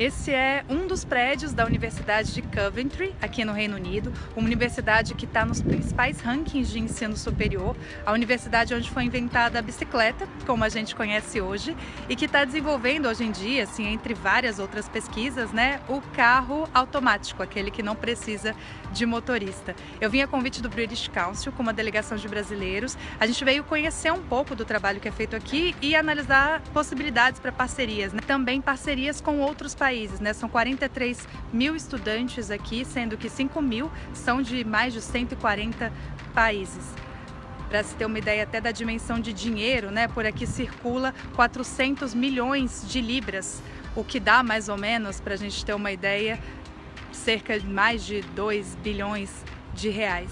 Esse é um dos prédios da Universidade de Coventry, aqui no Reino Unido, uma universidade que está nos principais rankings de ensino superior, a universidade onde foi inventada a bicicleta, como a gente conhece hoje, e que está desenvolvendo hoje em dia, assim, entre várias outras pesquisas, né, o carro automático, aquele que não precisa de motorista. Eu vim a convite do British Council, com uma delegação de brasileiros. A gente veio conhecer um pouco do trabalho que é feito aqui e analisar possibilidades para parcerias, né? também parcerias com outros países países, né? São 43 mil estudantes aqui, sendo que 5 mil são de mais de 140 países. Para se ter uma ideia até da dimensão de dinheiro, né? Por aqui circula 400 milhões de libras, o que dá mais ou menos, para a gente ter uma ideia, cerca de mais de 2 bilhões de reais.